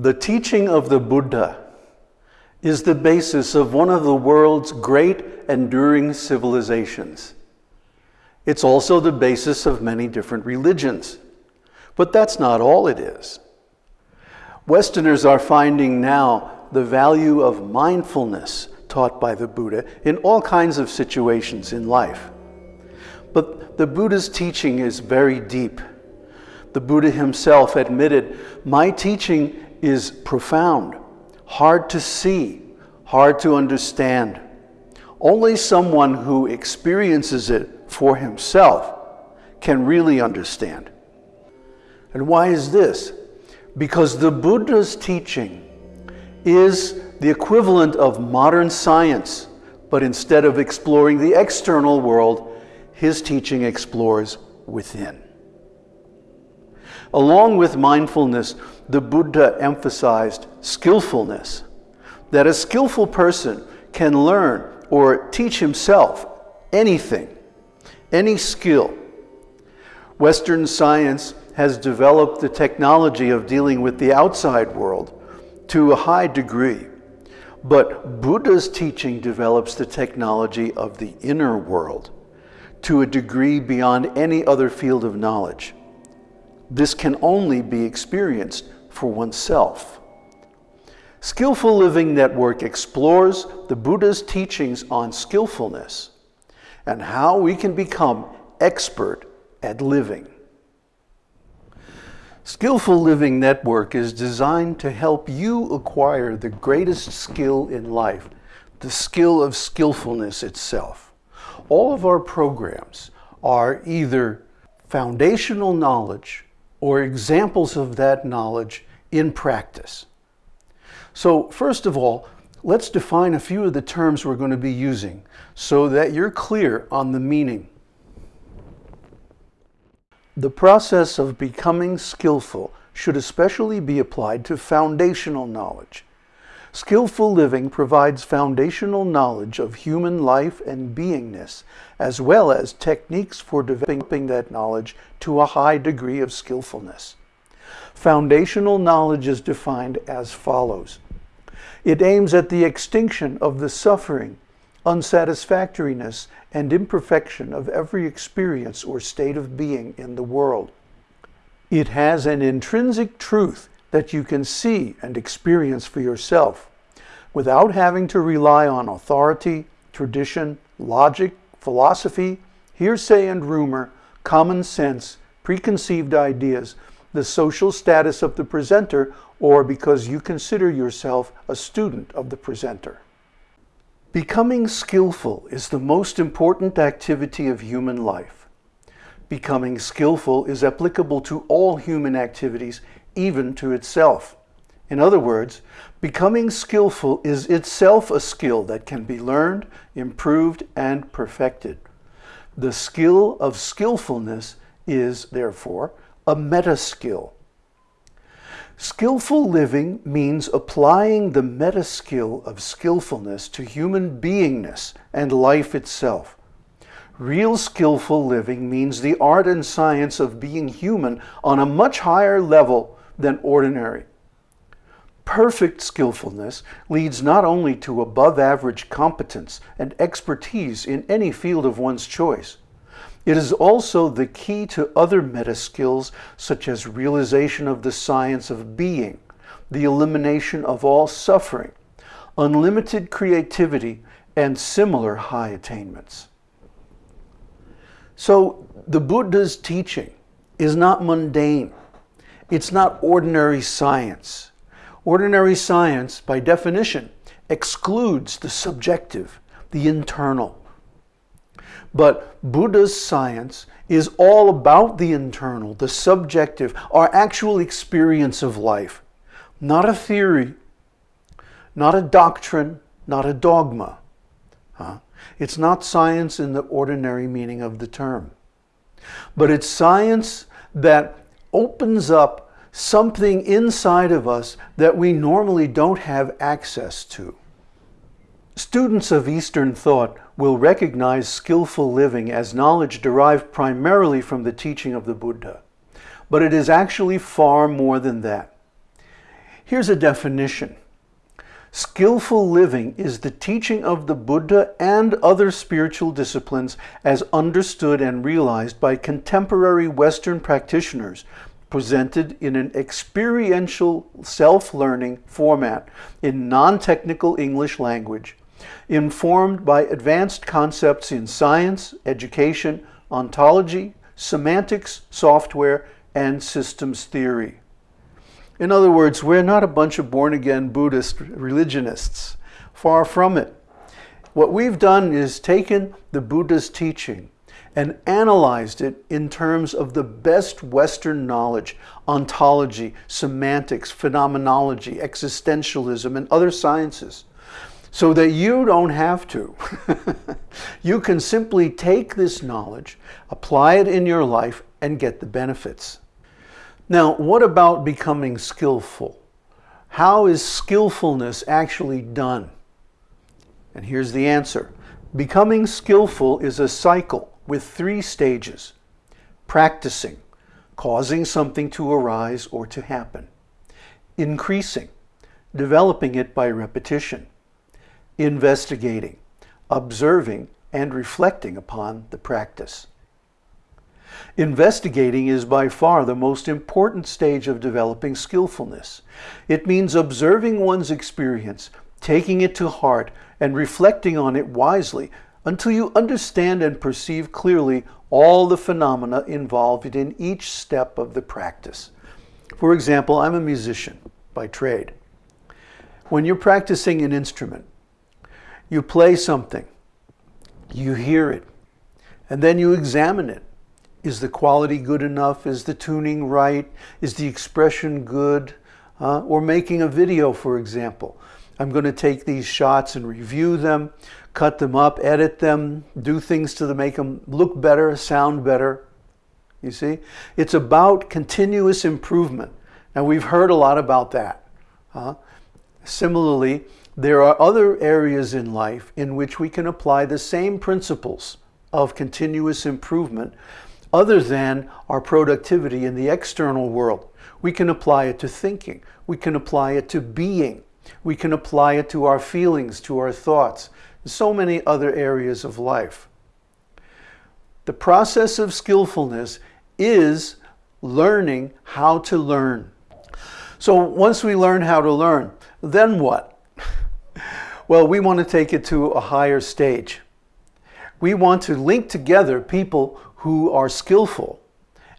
The teaching of the Buddha is the basis of one of the world's great enduring civilizations. It's also the basis of many different religions. But that's not all it is. Westerners are finding now the value of mindfulness taught by the Buddha in all kinds of situations in life. But the Buddha's teaching is very deep. The Buddha himself admitted, my teaching is profound, hard to see, hard to understand. Only someone who experiences it for himself can really understand. And why is this? Because the Buddha's teaching is the equivalent of modern science, but instead of exploring the external world, his teaching explores within. Along with mindfulness, the Buddha emphasized skillfulness, that a skillful person can learn or teach himself anything, any skill. Western science has developed the technology of dealing with the outside world to a high degree. But Buddha's teaching develops the technology of the inner world to a degree beyond any other field of knowledge. This can only be experienced for oneself. Skillful Living Network explores the Buddha's teachings on skillfulness and how we can become expert at living. Skillful Living Network is designed to help you acquire the greatest skill in life, the skill of skillfulness itself. All of our programs are either foundational knowledge or examples of that knowledge in practice. So first of all, let's define a few of the terms we're going to be using so that you're clear on the meaning. The process of becoming skillful should especially be applied to foundational knowledge. Skillful living provides foundational knowledge of human life and beingness, as well as techniques for developing that knowledge to a high degree of skillfulness. Foundational knowledge is defined as follows. It aims at the extinction of the suffering, unsatisfactoriness, and imperfection of every experience or state of being in the world. It has an intrinsic truth that you can see and experience for yourself without having to rely on authority, tradition, logic, philosophy, hearsay and rumor, common sense, preconceived ideas, the social status of the presenter, or because you consider yourself a student of the presenter. Becoming skillful is the most important activity of human life. Becoming skillful is applicable to all human activities, even to itself. In other words, becoming skillful is itself a skill that can be learned, improved, and perfected. The skill of skillfulness is, therefore, a meta skill. Skillful living means applying the meta skill of skillfulness to human beingness and life itself. Real skillful living means the art and science of being human on a much higher level than ordinary. Perfect skillfulness leads not only to above average competence and expertise in any field of one's choice, it is also the key to other meta skills such as realization of the science of being, the elimination of all suffering, unlimited creativity, and similar high attainments. So the Buddha's teaching is not mundane. It's not ordinary science. Ordinary science, by definition, excludes the subjective, the internal. But Buddha's science is all about the internal, the subjective, our actual experience of life. Not a theory, not a doctrine, not a dogma. Huh? It's not science in the ordinary meaning of the term. But it's science that opens up something inside of us that we normally don't have access to. Students of Eastern thought will recognize skillful living as knowledge derived primarily from the teaching of the Buddha. But it is actually far more than that. Here's a definition. Skillful living is the teaching of the Buddha and other spiritual disciplines as understood and realized by contemporary Western practitioners presented in an experiential self-learning format in non-technical English language, informed by advanced concepts in science, education, ontology, semantics, software, and systems theory. In other words, we're not a bunch of born-again Buddhist religionists. Far from it. What we've done is taken the Buddha's teaching and analyzed it in terms of the best Western knowledge, ontology, semantics, phenomenology, existentialism, and other sciences, so that you don't have to. you can simply take this knowledge, apply it in your life, and get the benefits. Now, what about becoming skillful? How is skillfulness actually done? And here's the answer. Becoming skillful is a cycle with three stages. Practicing, causing something to arise or to happen. Increasing, developing it by repetition. Investigating, observing and reflecting upon the practice. Investigating is by far the most important stage of developing skillfulness. It means observing one's experience, taking it to heart, and reflecting on it wisely until you understand and perceive clearly all the phenomena involved in each step of the practice. For example, I'm a musician by trade. When you're practicing an instrument, you play something, you hear it, and then you examine it. Is the quality good enough? Is the tuning right? Is the expression good? Uh, or making a video, for example. I'm going to take these shots and review them, cut them up, edit them, do things to make them look better, sound better. You see? It's about continuous improvement. Now, we've heard a lot about that. Uh, similarly, there are other areas in life in which we can apply the same principles of continuous improvement other than our productivity in the external world. We can apply it to thinking. We can apply it to being. We can apply it to our feelings, to our thoughts, and so many other areas of life. The process of skillfulness is learning how to learn. So once we learn how to learn, then what? well, we want to take it to a higher stage. We want to link together people who are skillful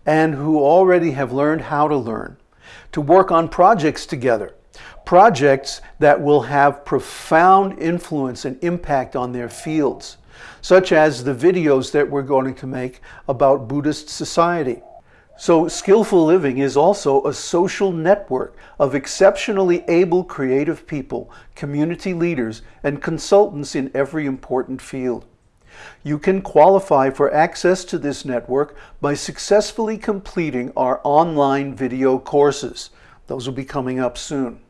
and who already have learned how to learn, to work on projects together, projects that will have profound influence and impact on their fields, such as the videos that we're going to make about Buddhist society. So skillful living is also a social network of exceptionally able creative people, community leaders, and consultants in every important field. You can qualify for access to this network by successfully completing our online video courses. Those will be coming up soon.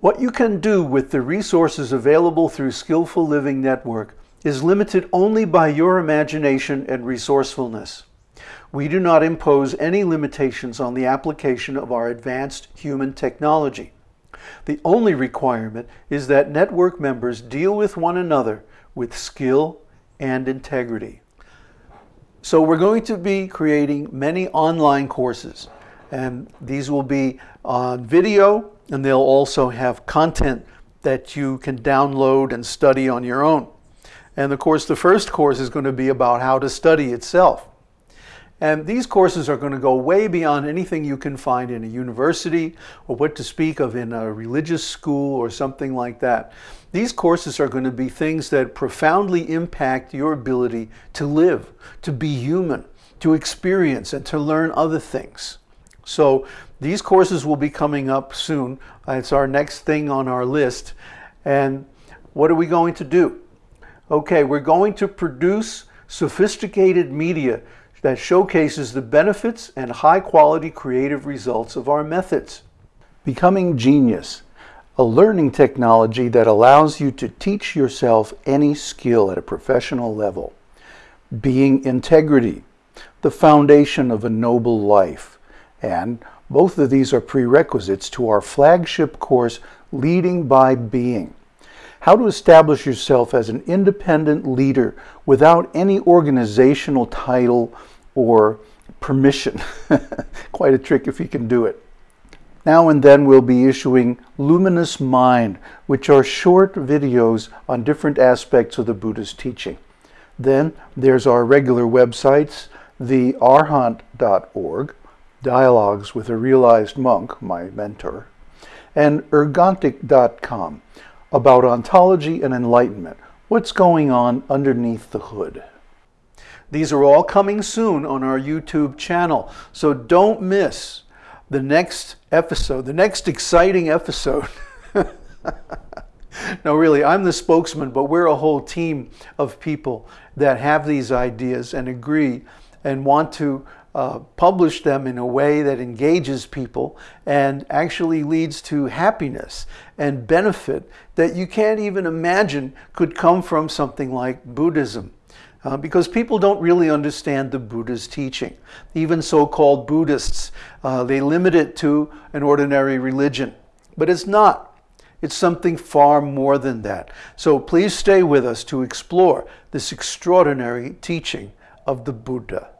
What you can do with the resources available through Skillful Living Network is limited only by your imagination and resourcefulness. We do not impose any limitations on the application of our advanced human technology. The only requirement is that network members deal with one another with skill and integrity. So we're going to be creating many online courses and these will be on video and they'll also have content that you can download and study on your own. And of course the first course is going to be about how to study itself. And these courses are going to go way beyond anything you can find in a university or what to speak of in a religious school or something like that. These courses are going to be things that profoundly impact your ability to live, to be human, to experience, and to learn other things. So these courses will be coming up soon. It's our next thing on our list. And what are we going to do? Okay, we're going to produce sophisticated media that showcases the benefits and high quality creative results of our methods. Becoming Genius a learning technology that allows you to teach yourself any skill at a professional level. Being integrity, the foundation of a noble life, and Both of these are prerequisites to our flagship course, Leading by Being. How to establish yourself as an independent leader without any organizational title or permission. Quite a trick if you can do it. Now and then we'll be issuing Luminous Mind, which are short videos on different aspects of the Buddha's teaching. Then there's our regular websites, thearhant.org, Dialogues with a Realized Monk, my mentor, and ergontic.com about ontology and enlightenment, what's going on underneath the hood. These are all coming soon on our YouTube channel, so don't miss the next episode, the next exciting episode. no, really, I'm the spokesman, but we're a whole team of people that have these ideas and agree and want to uh, publish them in a way that engages people and actually leads to happiness and benefit that you can't even imagine could come from something like Buddhism uh, because people don't really understand the Buddha's teaching. Even so-called Buddhists, uh, they limit it to an ordinary religion, but it's not. It's something far more than that. So please stay with us to explore this extraordinary teaching of the Buddha.